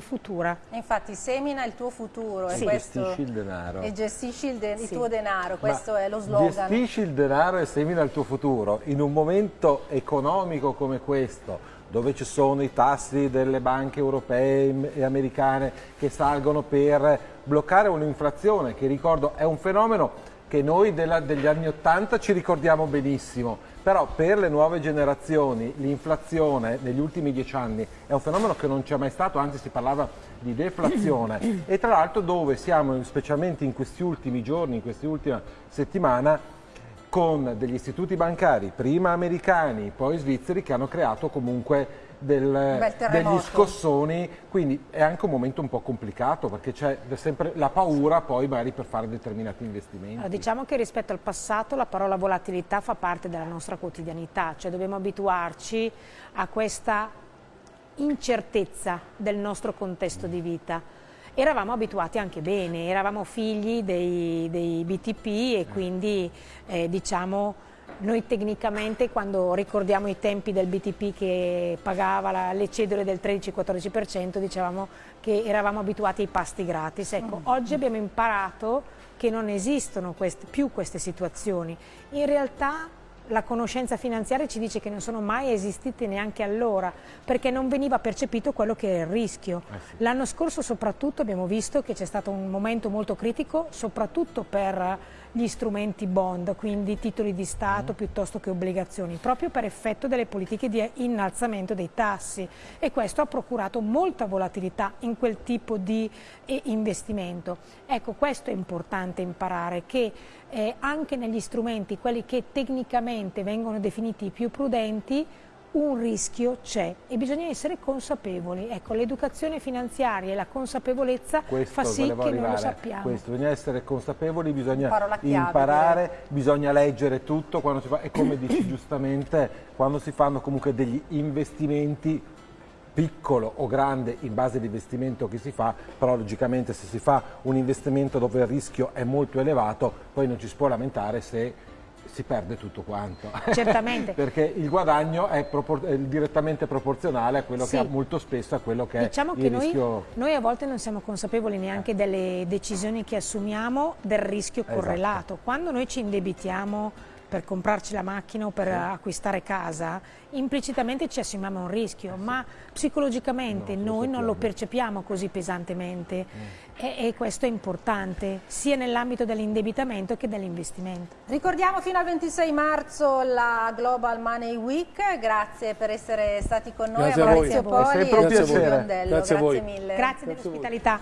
futura. Infatti semina il tuo futuro sì. e, questo, gestisci il denaro. E gestisci il, de sì. il tuo denaro, questo Ma è lo slogan. Gestisci il denaro e semina il tuo futuro. In un momento economico come questo, dove ci sono i tassi delle banche europee e americane che salgono per bloccare un'inflazione, che ricordo è un fenomeno che noi della, degli anni Ottanta ci ricordiamo benissimo, però per le nuove generazioni l'inflazione negli ultimi dieci anni è un fenomeno che non c'è mai stato, anzi si parlava di deflazione. E tra l'altro dove siamo specialmente in questi ultimi giorni, in questa settimana, con degli istituti bancari, prima americani, poi svizzeri, che hanno creato comunque del, degli scossoni, quindi è anche un momento un po' complicato perché c'è sempre la paura poi magari per fare determinati investimenti. Allora, diciamo che rispetto al passato la parola volatilità fa parte della nostra quotidianità, cioè dobbiamo abituarci a questa incertezza del nostro contesto di vita eravamo abituati anche bene, eravamo figli dei, dei BTP e quindi eh, diciamo noi tecnicamente quando ricordiamo i tempi del BTP che pagava la, le cedole del 13-14% dicevamo che eravamo abituati ai pasti gratis. Ecco, mm. oggi abbiamo imparato che non esistono queste, più queste situazioni. In realtà la conoscenza finanziaria ci dice che non sono mai esistite neanche allora, perché non veniva percepito quello che è il rischio. Eh sì. L'anno scorso soprattutto abbiamo visto che c'è stato un momento molto critico, soprattutto per gli strumenti bond, quindi titoli di Stato mm. piuttosto che obbligazioni, proprio per effetto delle politiche di innalzamento dei tassi e questo ha procurato molta volatilità in quel tipo di eh, investimento. Ecco, questo è importante imparare, che eh, anche negli strumenti, quelli che tecnicamente vengono definiti più prudenti, un rischio c'è e bisogna essere consapevoli. Ecco, l'educazione finanziaria e la consapevolezza questo fa sì che arrivare, noi lo sappiamo. Questo, bisogna essere consapevoli, bisogna imparare, bisogna leggere tutto quando si fa, e come dici giustamente, quando si fanno comunque degli investimenti piccolo o grande in base all'investimento che si fa, però logicamente se si fa un investimento dove il rischio è molto elevato, poi non ci si può lamentare se si perde tutto quanto. Certamente. Perché il guadagno è, propor è, direttamente proporzionale a quello sì. che ha molto spesso a quello che diciamo è il che noi, rischio. Noi a volte non siamo consapevoli neanche delle decisioni che assumiamo del rischio esatto. correlato. Esatto. Quando noi ci indebitiamo per comprarci la macchina o per sì. acquistare casa, implicitamente ci assumiamo un rischio, sì. ma psicologicamente no, noi non lo percepiamo così pesantemente mm. e, e, questo è importante sia nell'ambito dell'indebitamento che dell'investimento. Ricordiamo fino al 26 marzo la Global Money Week, grazie per essere stati con noi, grazie a Maurizio Poli e Silvio Grazie, grazie mille. Grazie, grazie dell'ospitalità.